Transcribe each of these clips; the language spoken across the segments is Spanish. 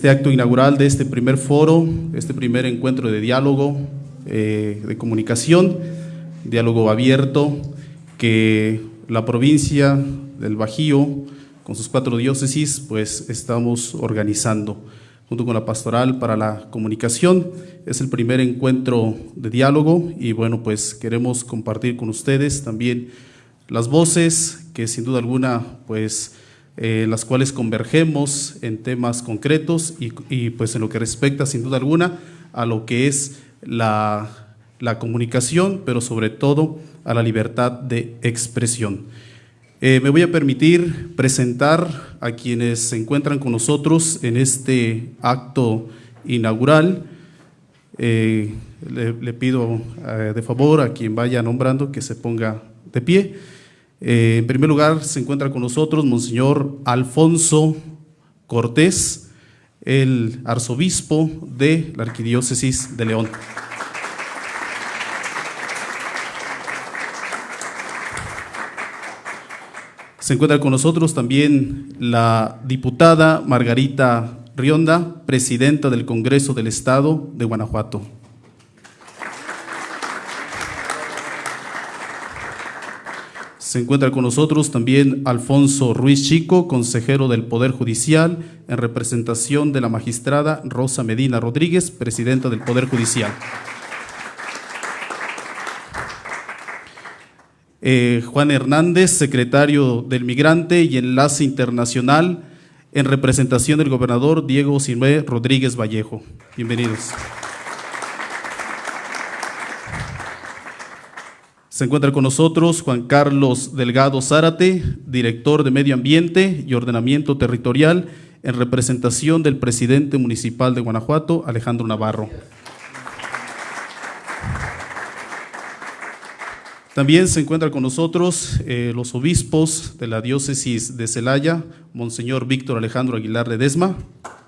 este acto inaugural de este primer foro, este primer encuentro de diálogo, eh, de comunicación, diálogo abierto, que la provincia del Bajío, con sus cuatro diócesis, pues estamos organizando junto con la pastoral para la comunicación. Es el primer encuentro de diálogo y bueno, pues queremos compartir con ustedes también las voces que sin duda alguna, pues eh, las cuales convergemos en temas concretos y, pues en lo que respecta sin duda alguna a lo que es la, la comunicación, pero sobre todo a la libertad de expresión. Eh, me voy a permitir presentar a quienes se encuentran con nosotros en este acto inaugural. Eh, le, le, pido de favor a quien vaya nombrando que se ponga de pie. Eh, en primer lugar, se encuentra con nosotros Monseñor Alfonso Cortés, el arzobispo de la Arquidiócesis de León. Se encuentra con nosotros también la diputada Margarita Rionda, presidenta del Congreso del Estado de Guanajuato. Se encuentra con nosotros también Alfonso Ruiz Chico, consejero del Poder Judicial, en representación de la magistrada Rosa Medina Rodríguez, presidenta del Poder Judicial. Eh, Juan Hernández, secretario del Migrante y Enlace Internacional, en representación del gobernador Diego Sinué Rodríguez Vallejo. Bienvenidos. Se encuentra con nosotros Juan Carlos Delgado Zárate, director de Medio Ambiente y Ordenamiento Territorial, en representación del presidente municipal de Guanajuato, Alejandro Navarro. También se encuentra con nosotros eh, los obispos de la diócesis de Celaya, Monseñor Víctor Alejandro Aguilar Ledesma. de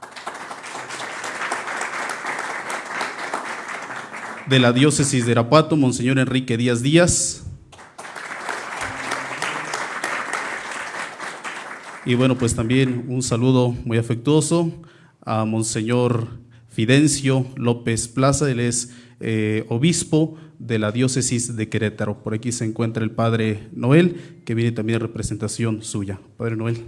la diócesis de Irapuato, Monseñor Enrique Díaz Díaz. Y bueno, pues también un saludo muy afectuoso a Monseñor Fidencio López Plaza, él es eh, obispo de la diócesis de Querétaro. Por aquí se encuentra el Padre Noel, que viene también en representación suya. Padre Noel.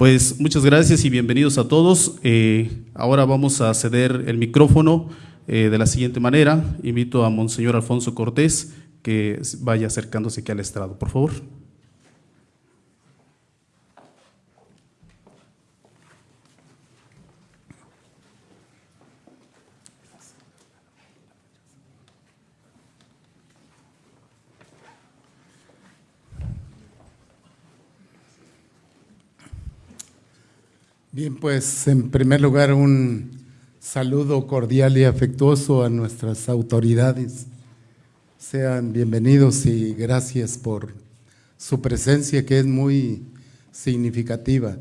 Pues muchas gracias y bienvenidos a todos. Eh, ahora vamos a ceder el micrófono eh, de la siguiente manera. Invito a Monseñor Alfonso Cortés que vaya acercándose aquí al estrado, por favor. Bien, pues en primer lugar un saludo cordial y afectuoso a nuestras autoridades. Sean bienvenidos y gracias por su presencia que es muy significativa.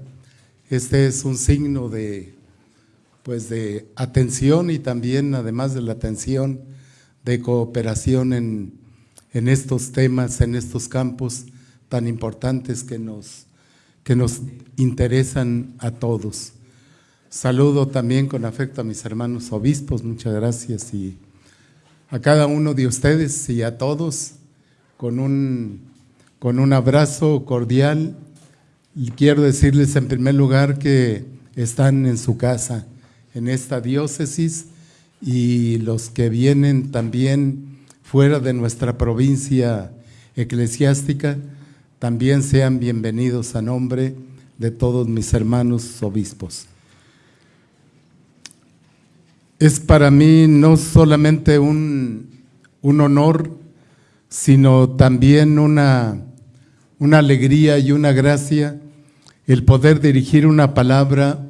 Este es un signo de pues de atención y también además de la atención de cooperación en, en estos temas, en estos campos tan importantes que nos que nos interesan a todos. Saludo también con afecto a mis hermanos obispos, muchas gracias, y a cada uno de ustedes y a todos con un, con un abrazo cordial. Quiero decirles en primer lugar que están en su casa, en esta diócesis, y los que vienen también fuera de nuestra provincia eclesiástica, también sean bienvenidos a nombre de todos mis hermanos obispos. Es para mí no solamente un, honor, sino también una, una alegría y una gracia el poder dirigir una palabra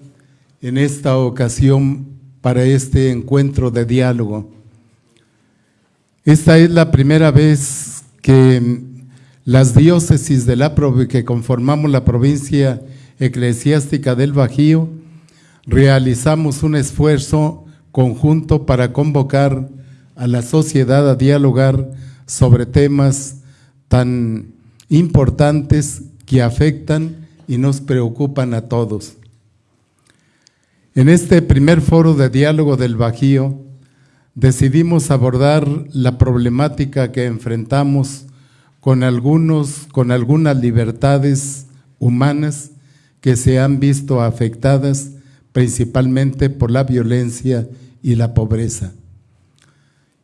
en esta ocasión para este encuentro de diálogo. Esta es la primera vez que las diócesis de la, que conformamos la provincia eclesiástica del Bajío, realizamos un esfuerzo conjunto para convocar a la sociedad a dialogar sobre temas tan importantes que afectan y nos preocupan a todos. En este primer foro de diálogo del Bajío, decidimos abordar la problemática que enfrentamos con algunos, con algunas libertades humanas que se han visto afectadas principalmente por la violencia y la pobreza.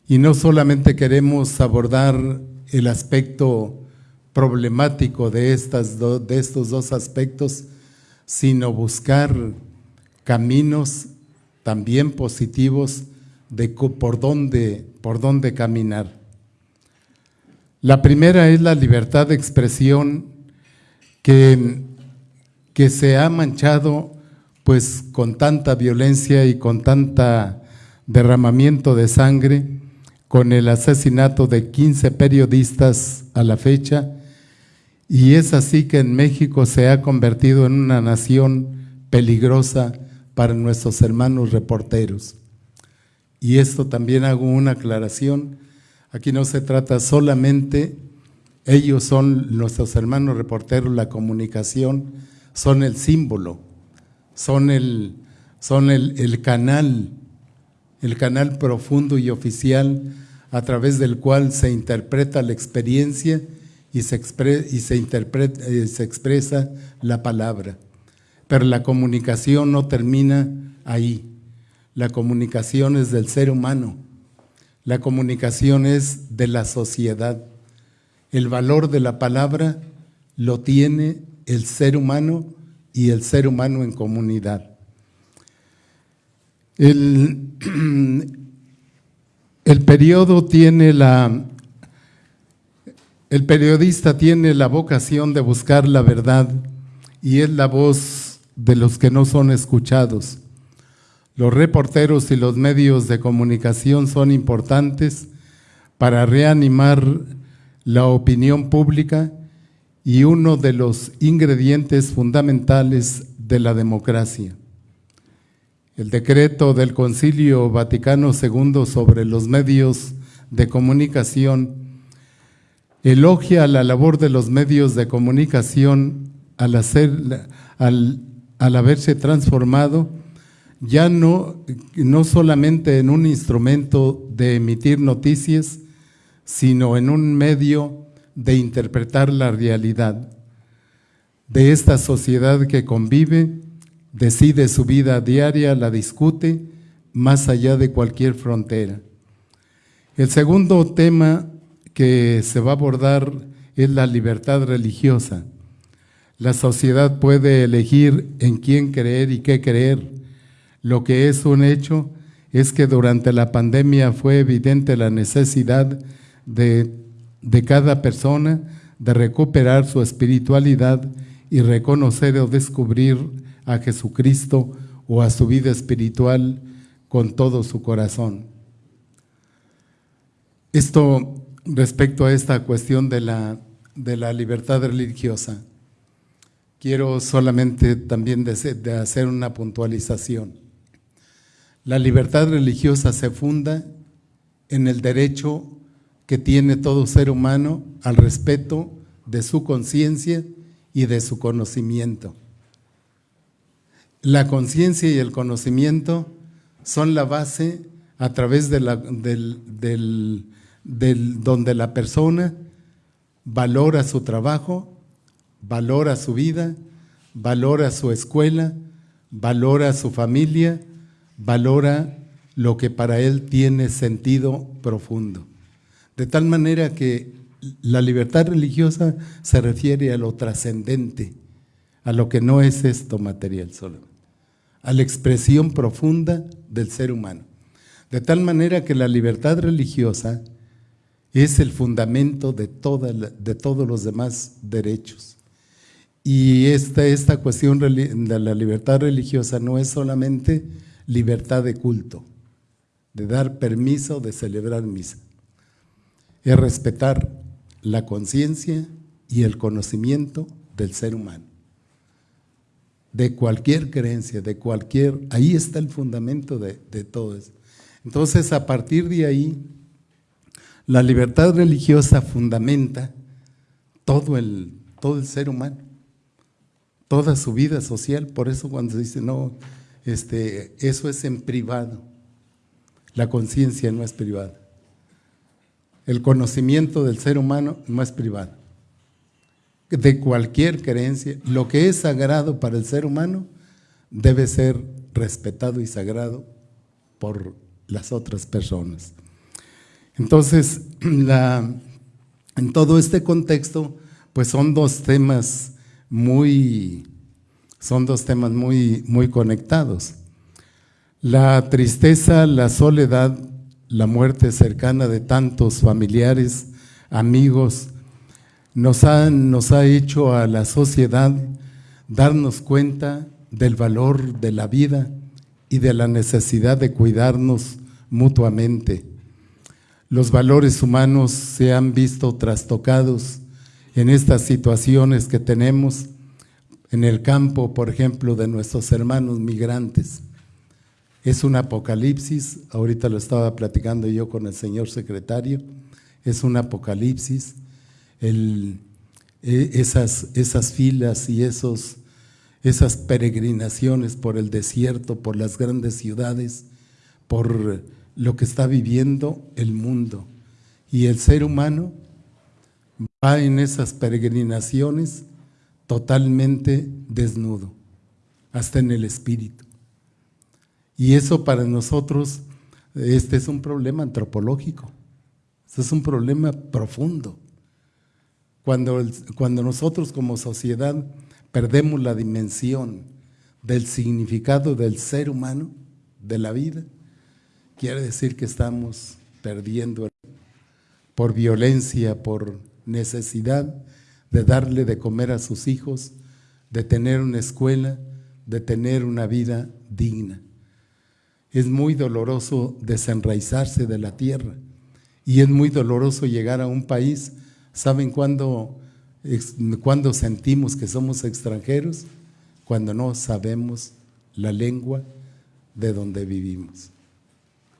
Y no solamente queremos abordar el aspecto problemático de, estas de estos dos aspectos, sino buscar caminos también positivos de por dónde, por dónde caminar. La primera es la libertad de expresión que, que se ha manchado pues con tanta violencia y con tanta derramamiento de sangre, con el asesinato de 15 periodistas a la fecha, y es así que en México se ha convertido en una nación peligrosa para nuestros hermanos reporteros. Y esto también hago una aclaración, aquí no se trata solamente, ellos son nuestros hermanos reporteros, la comunicación, son el símbolo, son el, son el, canal, el canal profundo y oficial a través del cual se interpreta la experiencia y se, y se, interpreta, eh, se expresa la palabra. Pero la comunicación no termina ahí. La comunicación es del ser humano. La comunicación es de la sociedad. El valor de la palabra lo tiene el ser humano y el ser humano en comunidad. El, el periodo tiene la, el periodista tiene la vocación de buscar la verdad y es la voz de los que no son escuchados. Los reporteros y los medios de comunicación son importantes para reanimar la opinión pública y uno de los ingredientes fundamentales de la democracia. El decreto del Concilio Vaticano II sobre los medios de comunicación elogia la labor de los medios de comunicación al, hacer, al, al haberse transformado ya no, no solamente en un instrumento de emitir noticias, sino en un medio de interpretar la realidad de esta sociedad que convive, decide su vida diaria, la discute más allá de cualquier frontera. El segundo tema que se va a abordar es la libertad religiosa. La sociedad puede elegir en quién creer y qué creer. Lo que es un hecho es que durante la pandemia fue evidente la necesidad de de cada persona de recuperar su espiritualidad y reconocer o descubrir a Jesucristo o a su vida espiritual con todo su corazón. Esto respecto a esta cuestión de la, de la libertad religiosa, quiero solamente también de hacer una puntualización. La libertad religiosa se funda en el derecho que tiene todo ser humano al respeto de su conciencia y de su conocimiento. La conciencia y el conocimiento son la base a través de la, del, donde la persona valora su trabajo, valora su vida, valora su escuela, valora su familia, valora lo que para él tiene sentido profundo. De tal manera que la libertad religiosa se refiere a lo trascendente, a lo que no es esto material solo, a la expresión profunda del ser humano. De tal manera que la libertad religiosa es el fundamento de, de todos los demás derechos. Y esta, esta cuestión de la libertad religiosa no es solamente libertad de culto, de dar permiso de celebrar misa es respetar la conciencia y el conocimiento del ser humano. De cualquier creencia, de cualquier... Ahí está el fundamento de, todo eso. Entonces, a partir de ahí, la libertad religiosa fundamenta todo el, todo el ser humano. toda su vida social. Por eso cuando se dice, no, este, eso es en privado. La conciencia no es privada. El conocimiento del ser humano no es privado. De cualquier creencia, lo que es sagrado para el ser humano debe ser respetado y sagrado por las otras personas. Entonces, en todo este contexto, pues son dos temas muy, son dos temas muy, muy conectados. La tristeza, la soledad, la muerte cercana de tantos familiares, amigos, nos ha, nos ha hecho a la sociedad darnos cuenta del valor de la vida y de la necesidad de cuidarnos mutuamente. Los valores humanos se han visto trastocados en estas situaciones que tenemos en el campo, por ejemplo, de nuestros hermanos migrantes. Es un apocalipsis, ahorita lo estaba platicando yo con el señor secretario, es un apocalipsis, e, esas, esas filas y esos, esas peregrinaciones por el desierto, por las grandes ciudades, por lo que está viviendo el mundo. Y el ser humano va en esas peregrinaciones totalmente desnudo, hasta en el espíritu. Y eso para nosotros, este es un problema antropológico, este es un problema profundo. Cuando, cuando nosotros como sociedad perdemos la dimensión del significado del ser humano, de la vida, quiere decir que estamos perdiendo por violencia, por necesidad de darle de comer a sus hijos, de tener una escuela, de tener una vida digna. Es muy doloroso desenraizarse de la tierra y es muy doloroso llegar a un país. ¿Saben cuándo, cuándo sentimos que somos extranjeros? Cuando no sabemos la lengua de donde vivimos.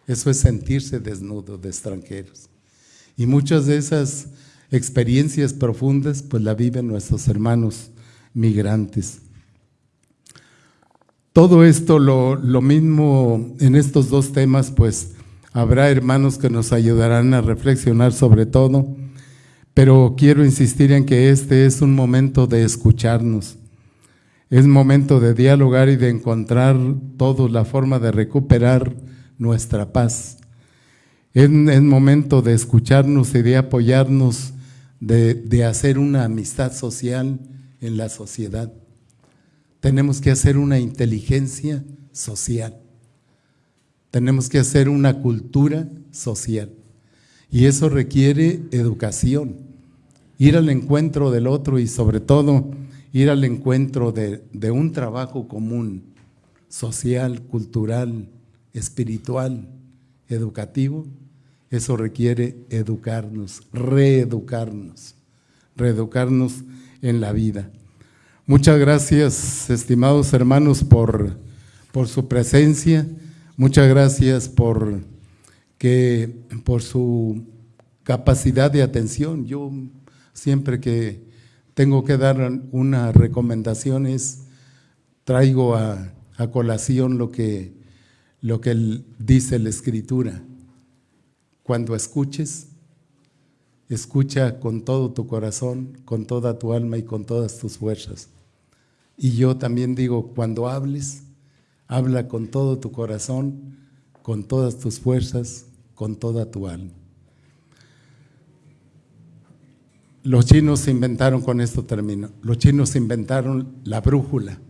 Eso es sentirse desnudo de extranjeros. Y muchas de esas experiencias profundas, pues la viven nuestros hermanos migrantes. Todo esto, lo, mismo en estos dos temas, pues habrá hermanos que nos ayudarán a reflexionar sobre todo, pero quiero insistir en que este es un momento de escucharnos, es momento de dialogar y de encontrar todos la forma de recuperar nuestra paz. Es, es momento de escucharnos y de apoyarnos de, hacer una amistad social en la sociedad. Tenemos que hacer una inteligencia social. Tenemos que hacer una cultura social. Y eso requiere educación, ir al encuentro del otro y sobre todo ir al encuentro de, un trabajo común, social, cultural, espiritual, educativo, eso requiere educarnos, reeducarnos, reeducarnos en la vida. Muchas gracias, estimados hermanos, por, por su presencia. Muchas gracias por, que, por su capacidad de atención. Yo siempre que tengo que dar una recomendación es, traigo a, a colación lo que, lo que dice la Escritura. Cuando escuches, escucha con todo tu corazón, con toda tu alma y con todas tus fuerzas. Y yo también digo, cuando hables, habla con todo tu corazón, con todas tus fuerzas, con toda tu alma. Los chinos inventaron, con esto termino, los chinos inventaron la brújula.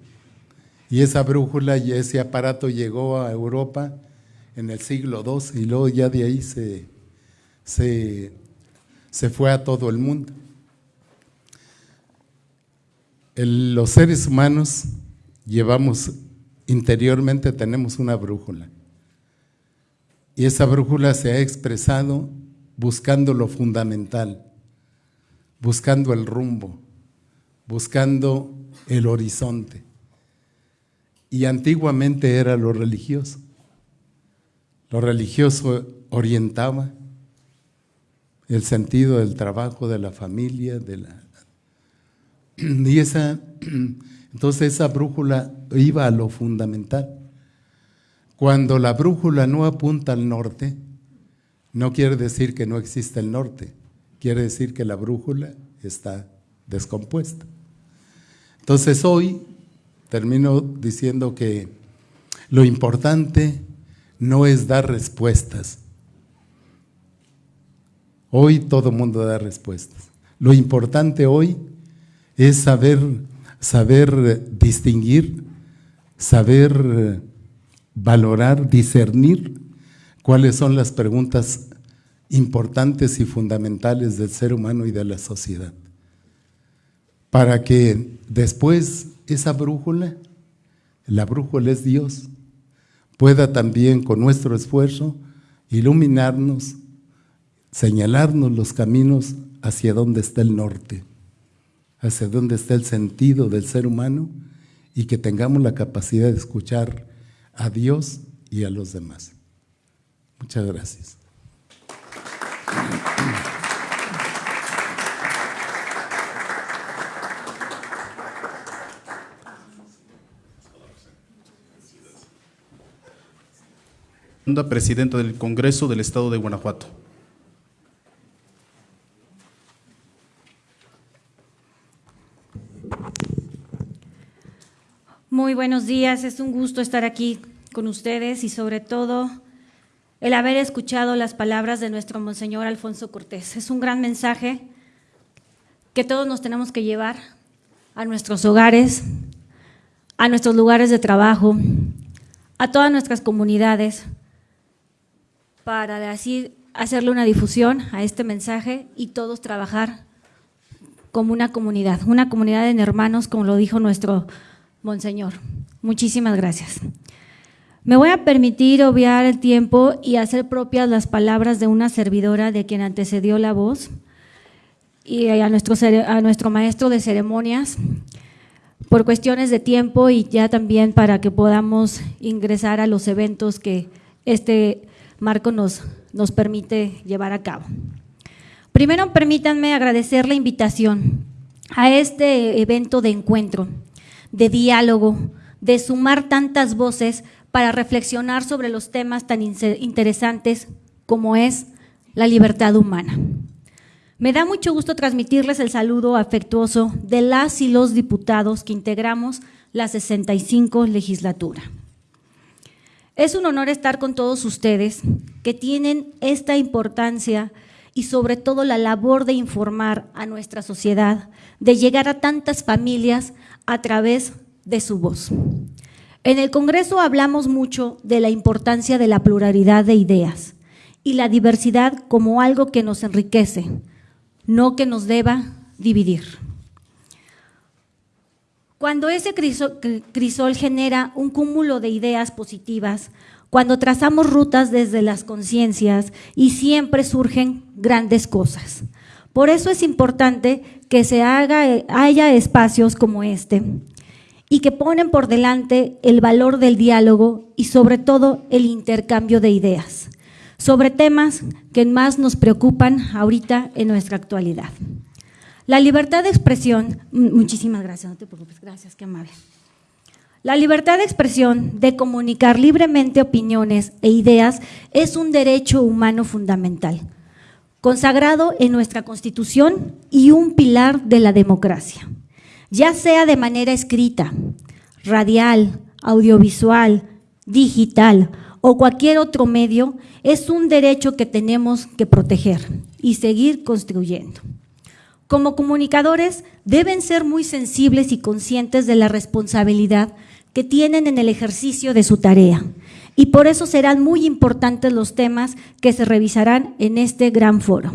Y esa brújula y ese aparato llegó a Europa en el siglo II y luego ya de ahí se, se, se fue a todo el mundo. los seres humanos llevamos, interiormente tenemos una brújula. Y esa brújula se ha expresado buscando lo fundamental, buscando el rumbo, buscando el horizonte. Y antiguamente era lo religioso. Lo religioso orientaba, el sentido del trabajo, de la familia, de la... Y esa, Entonces esa brújula iba a lo fundamental. Cuando la brújula no apunta al norte, no quiere decir que no exista el norte, quiere decir que la brújula está descompuesta. Entonces hoy termino diciendo que lo importante no es dar respuestas. Hoy todo mundo da respuestas. Lo importante hoy es saber, saber distinguir, saber valorar, discernir cuáles son las preguntas importantes y fundamentales del ser humano y de la sociedad. Para que después esa brújula, la brújula es Dios, pueda también con nuestro esfuerzo iluminarnos, señalarnos los caminos hacia donde está el norte, hacia donde está el sentido del ser humano y que tengamos la capacidad de escuchar a Dios y a los demás. Muchas gracias. Presidenta del Congreso del Estado de Guanajuato. Muy buenos días, es un gusto estar aquí con ustedes y sobre todo el haber escuchado las palabras de nuestro Monseñor Alfonso Cortés. Es un gran mensaje que todos nos tenemos que llevar a nuestros hogares, a nuestros lugares de trabajo, a todas nuestras comunidades, para así hacerle una difusión a este mensaje y todos trabajar como una comunidad, una comunidad de hermanos, como lo dijo nuestro Monseñor. Muchísimas gracias. Me voy a permitir obviar el tiempo y hacer propias las palabras de una servidora de quien antecedió la voz y a nuestro, a nuestro maestro de ceremonias por cuestiones de tiempo y ya también para que podamos ingresar a los eventos que este marco nos, nos permite llevar a cabo. Primero, permítanme agradecer la invitación a este evento de encuentro de diálogo, de sumar tantas voces para reflexionar sobre los temas tan interesantes como es la libertad humana. Me da mucho gusto transmitirles el saludo afectuoso de las y los diputados que integramos la 65 legislatura. Es un honor estar con todos ustedes que tienen esta importancia y sobre todo la labor de informar a nuestra sociedad, de llegar a tantas familias a través de su voz. En el Congreso hablamos mucho de la importancia de la pluralidad de ideas y la diversidad como algo que nos enriquece, no que nos deba dividir. Cuando ese crisol genera un cúmulo de ideas positivas, cuando trazamos rutas desde las conciencias y siempre surgen grandes cosas. Por eso es importante que se haga, haya espacios como este y que ponen por delante el valor del diálogo y sobre todo el intercambio de ideas sobre temas que más nos preocupan ahorita en nuestra actualidad. La libertad de expresión, muchísimas gracias, no te preocupes, gracias, qué amable. La libertad de expresión, de comunicar libremente opiniones e ideas, es un derecho humano fundamental consagrado en nuestra Constitución y un pilar de la democracia, ya sea de manera escrita, radial, audiovisual, digital o cualquier otro medio, es un derecho que tenemos que proteger y seguir construyendo. Como comunicadores deben ser muy sensibles y conscientes de la responsabilidad que tienen en el ejercicio de su tarea y por eso serán muy importantes los temas que se revisarán en este gran foro.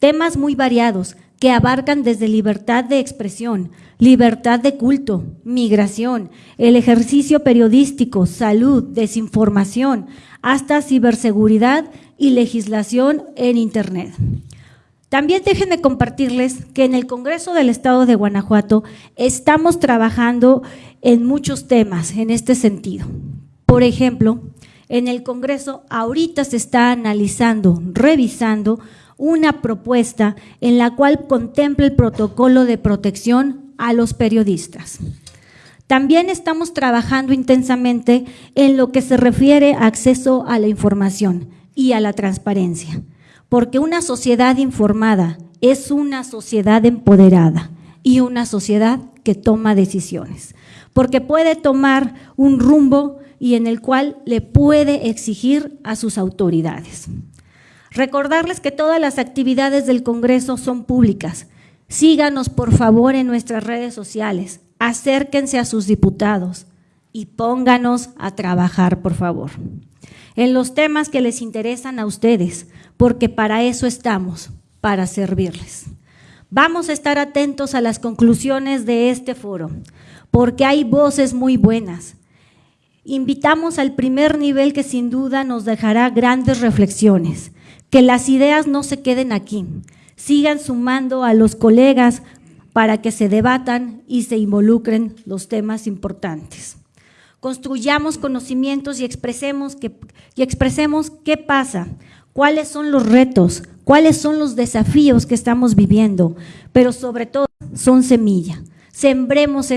Temas muy variados que abarcan desde libertad de expresión, libertad de culto, migración, el ejercicio periodístico, salud, desinformación, hasta ciberseguridad y legislación en Internet. También déjenme compartirles que en el Congreso del Estado de Guanajuato estamos trabajando en muchos temas en este sentido. Por ejemplo, en el Congreso ahorita se está analizando, revisando una propuesta en la cual contempla el protocolo de protección a los periodistas. También estamos trabajando intensamente en lo que se refiere a acceso a la información y a la transparencia, porque una sociedad informada es una sociedad empoderada y una sociedad que toma decisiones, porque puede tomar un rumbo y en el cual le puede exigir a sus autoridades. Recordarles que todas las actividades del Congreso son públicas. Síganos, por favor, en nuestras redes sociales. Acérquense a sus diputados y pónganos a trabajar, por favor, en los temas que les interesan a ustedes, porque para eso estamos, para servirles. Vamos a estar atentos a las conclusiones de este foro, porque hay voces muy buenas. Invitamos al primer nivel que sin duda nos dejará grandes reflexiones, que las ideas no se queden aquí, sigan sumando a los colegas para que se debatan y se involucren los temas importantes. Construyamos conocimientos y expresemos, que, y expresemos qué pasa, cuáles son los retos, cuáles son los desafíos que estamos viviendo, pero sobre todo son semilla. Sembremos